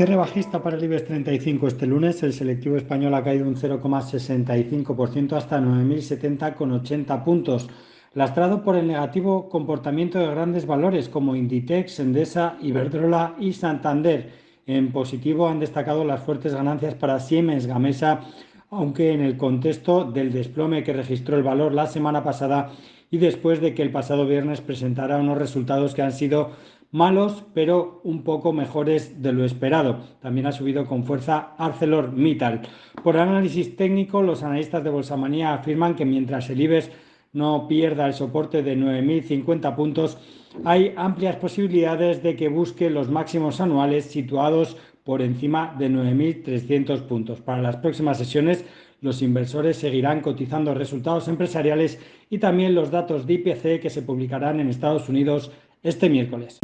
Cierre bajista para el IBEX 35 este lunes. El selectivo español ha caído un 0,65% hasta 9.070,80 puntos, lastrado por el negativo comportamiento de grandes valores como Inditex, Endesa, Iberdrola y Santander. En positivo han destacado las fuertes ganancias para Siemens Gamesa, aunque en el contexto del desplome que registró el valor la semana pasada y después de que el pasado viernes presentara unos resultados que han sido malos, pero un poco mejores de lo esperado. También ha subido con fuerza ArcelorMittal. Por análisis técnico, los analistas de Bolsamanía afirman que mientras el IBEX no pierda el soporte de 9.050 puntos, hay amplias posibilidades de que busque los máximos anuales situados por encima de 9.300 puntos. Para las próximas sesiones, los inversores seguirán cotizando resultados empresariales y también los datos de IPC que se publicarán en Estados Unidos este miércoles.